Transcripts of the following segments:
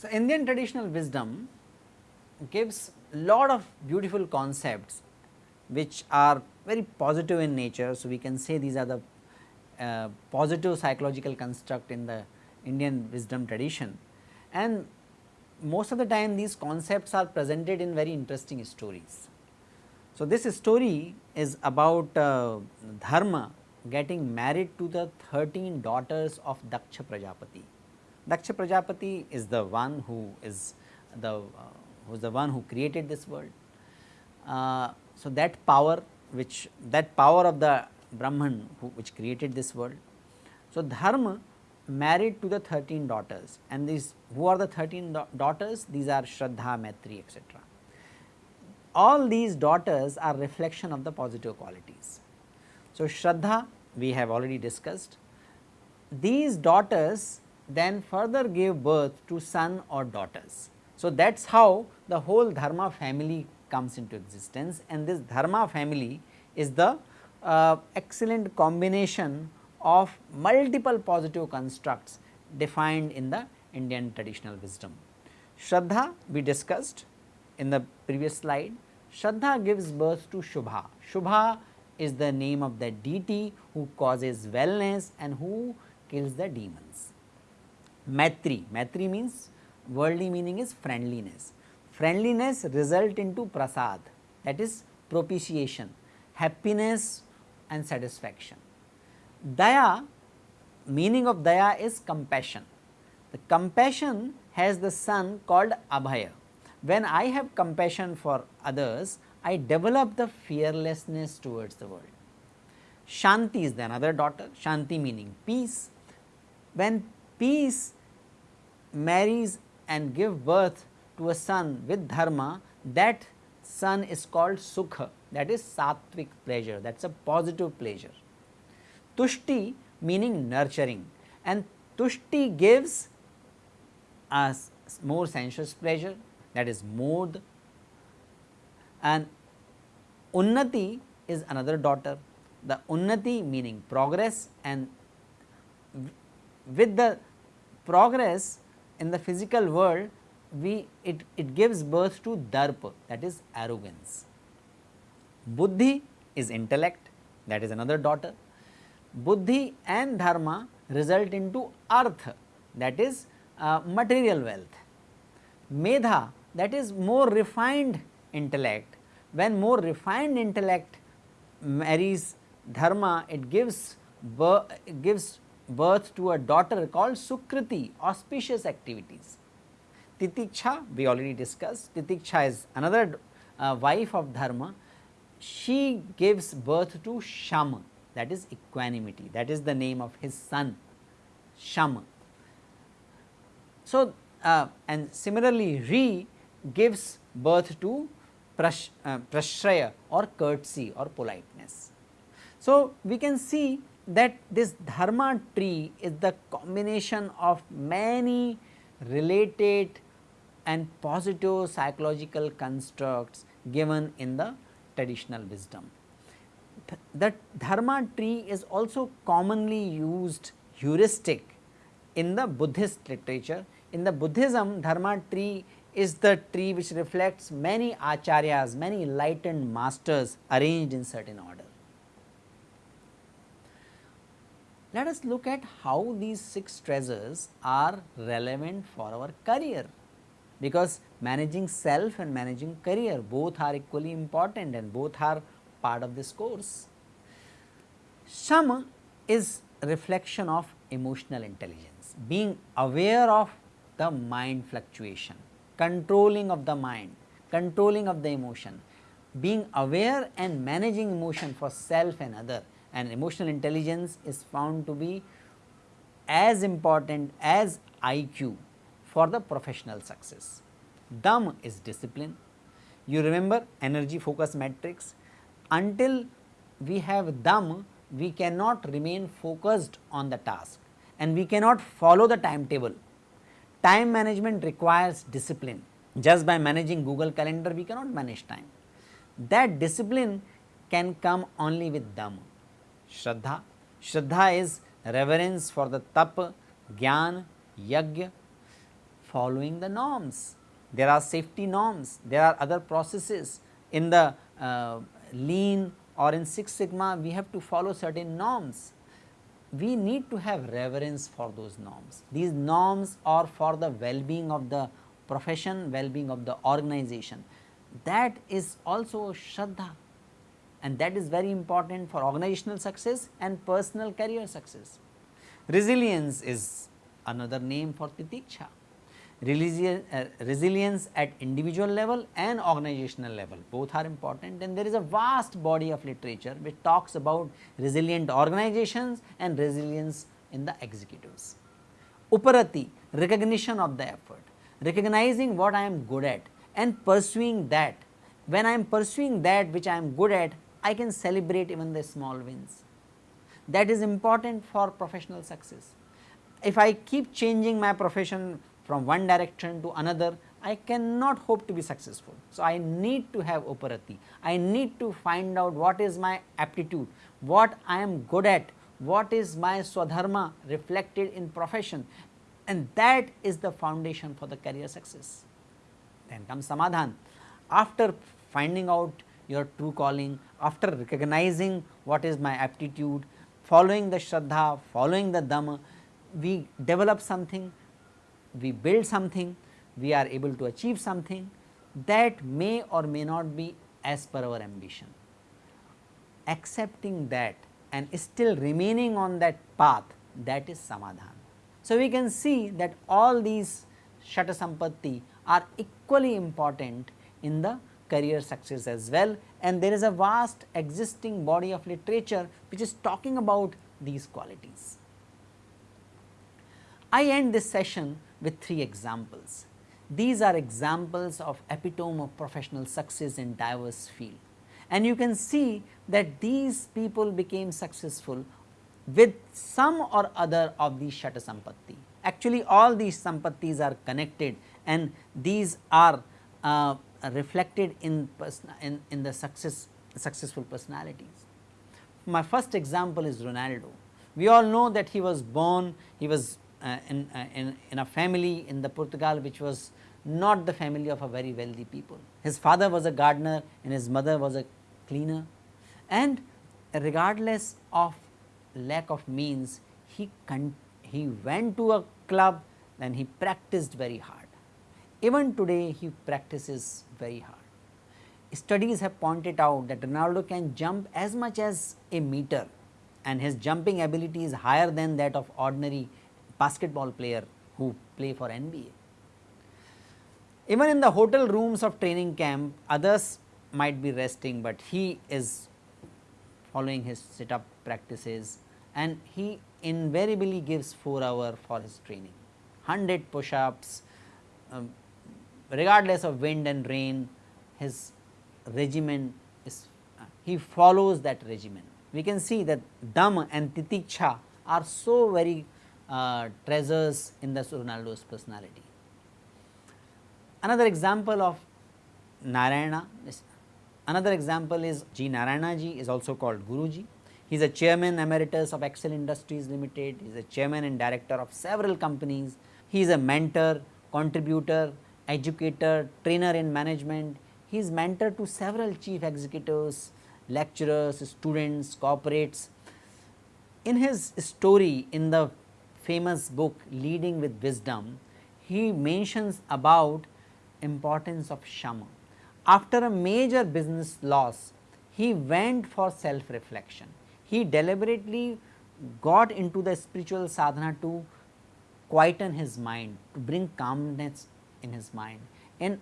So, Indian traditional wisdom gives lot of beautiful concepts which are very positive in nature. So, we can say these are the uh, positive psychological construct in the Indian wisdom tradition and most of the time these concepts are presented in very interesting stories. So, this story is about uh, Dharma getting married to the 13 daughters of Daksha Prajapati. Daksha Prajapati is the one who is the uh, who is the one who created this world. Uh, so, that power which that power of the Brahman who, which created this world. So, Dharma married to the 13 daughters and these who are the 13 da daughters these are Shraddha, Maitri etc. All these daughters are reflection of the positive qualities. So, Shraddha we have already discussed these daughters then further gave birth to son or daughters. So, that is how the whole dharma family comes into existence and this dharma family is the uh, excellent combination of multiple positive constructs defined in the Indian traditional wisdom. Shraddha we discussed in the previous slide, Shraddha gives birth to Shubha. Shubha is the name of the deity who causes wellness and who kills the demons. Maitri, Maitri means worldly meaning is friendliness. Friendliness result into prasad that is propitiation, happiness and satisfaction. Daya, meaning of daya is compassion. The compassion has the son called Abhaya. When I have compassion for others, I develop the fearlessness towards the world. Shanti is the another daughter, Shanti meaning peace. When peace marries and give birth to a son with dharma, that son is called Sukha that is sattvic pleasure that is a positive pleasure. Tushti meaning nurturing and tushti gives us more sensuous pleasure that is mod and unnati is another daughter. The unnati meaning progress and with the progress in the physical world we it, it gives birth to darpa that is arrogance. Buddhi is intellect that is another daughter. Buddhi and dharma result into artha that is uh, material wealth. Medha that is more refined intellect. When more refined intellect marries dharma it gives birth, gives birth to a daughter called Sukriti auspicious activities. Titiksha we already discussed Titiksha is another uh, wife of dharma she gives birth to Shama that is equanimity that is the name of his son Shama. So, uh, and similarly Ri gives birth to prash, uh, prashraya or courtesy or politeness. So, we can see that this dharma tree is the combination of many related and positive psychological constructs given in the traditional wisdom. The dharma tree is also commonly used heuristic in the Buddhist literature. In the Buddhism, dharma tree is the tree which reflects many acharyas, many enlightened masters arranged in certain order. Let us look at how these six treasures are relevant for our career because managing self and managing career both are equally important and both are part of this course. Shama is reflection of emotional intelligence, being aware of the mind fluctuation, controlling of the mind, controlling of the emotion, being aware and managing emotion for self and other and emotional intelligence is found to be as important as IQ for the professional success. Dam is discipline. You remember energy focus matrix until we have dam we cannot remain focused on the task and we cannot follow the timetable. time management requires discipline. Just by managing Google calendar we cannot manage time. That discipline can come only with Dhamma. Shraddha, Shraddha is reverence for the tap, gyan, yajna, following the norms. There are safety norms, there are other processes in the uh, lean or in Six Sigma we have to follow certain norms. We need to have reverence for those norms. These norms are for the well-being of the profession, well-being of the organization. That is also Shraddha and that is very important for organizational success and personal career success. Resilience is another name for titiksha. Uh, resilience at individual level and organizational level both are important and there is a vast body of literature which talks about resilient organizations and resilience in the executives. Uparati recognition of the effort, recognizing what I am good at and pursuing that. When I am pursuing that which I am good at, I can celebrate even the small wins. That is important for professional success. If I keep changing my profession from one direction to another, I cannot hope to be successful. So, I need to have uparati, I need to find out what is my aptitude, what I am good at, what is my swadharma reflected in profession and that is the foundation for the career success. Then comes samadhan. After finding out your true calling, after recognizing what is my aptitude, following the shraddha, following the dhamma, we develop something we build something, we are able to achieve something that may or may not be as per our ambition. Accepting that and still remaining on that path that is samadhan. So, we can see that all these shata sampatti are equally important in the career success as well and there is a vast existing body of literature which is talking about these qualities. I end this session with three examples. These are examples of epitome of professional success in diverse field and you can see that these people became successful with some or other of these Shata Sampatti. Actually all these Sampattis are connected and these are uh, reflected in, in, in the success successful personalities. My first example is Ronaldo. We all know that he was born, he was in, uh, in, in a family in the Portugal which was not the family of a very wealthy people. His father was a gardener and his mother was a cleaner and regardless of lack of means he he went to a club and he practiced very hard. Even today he practices very hard. Studies have pointed out that Ronaldo can jump as much as a meter and his jumping ability is higher than that of ordinary basketball player who play for NBA. Even in the hotel rooms of training camp others might be resting, but he is following his sit up practices and he invariably gives 4 hour for his training, 100 push ups um, regardless of wind and rain his regimen is uh, he follows that regimen. We can see that Dham and Titiksha are so very uh, treasures in the Ronaldo's personality. Another example of Narayana, another example is G. Narayana ji is also called Guruji. He is a chairman emeritus of Excel Industries Limited, he is a chairman and director of several companies. He is a mentor, contributor, educator, trainer in management. He is mentor to several chief executives, lecturers, students, corporates. In his story in the famous book leading with wisdom, he mentions about importance of shama. After a major business loss, he went for self reflection. He deliberately got into the spiritual sadhana to quieten his mind, to bring calmness in his mind and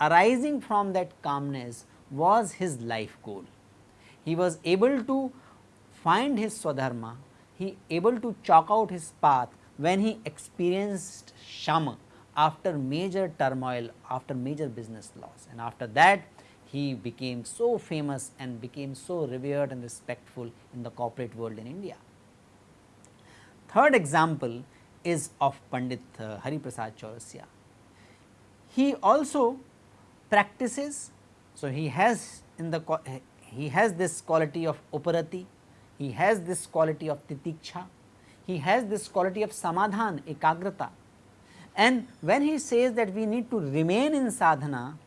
arising from that calmness was his life goal. He was able to find his swadharma he able to chalk out his path when he experienced shama after major turmoil, after major business loss and after that he became so famous and became so revered and respectful in the corporate world in India. Third example is of Pandit uh, Hari Prasad Chaurasia. He also practices, so he has in the he has this quality of uparati, he has this quality of titiksha, he has this quality of samadhan, ekagrata. And when he says that we need to remain in sadhana,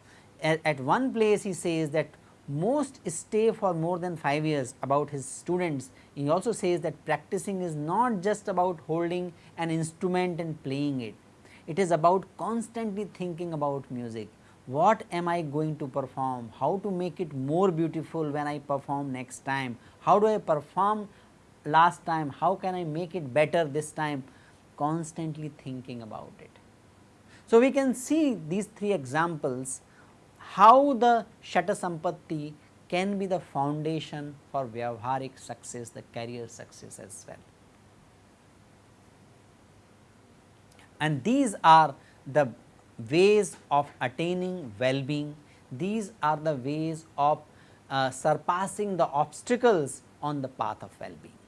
at, at one place he says that most stay for more than 5 years about his students. He also says that practicing is not just about holding an instrument and playing it. It is about constantly thinking about music. What am I going to perform? How to make it more beautiful when I perform next time? How do I perform last time? How can I make it better this time? Constantly thinking about it. So, we can see these three examples how the Shata Sampatti can be the foundation for Vyavaharik success, the career success as well. And these are the ways of attaining well-being, these are the ways of Uh, surpassing the obstacles on the path of well-being.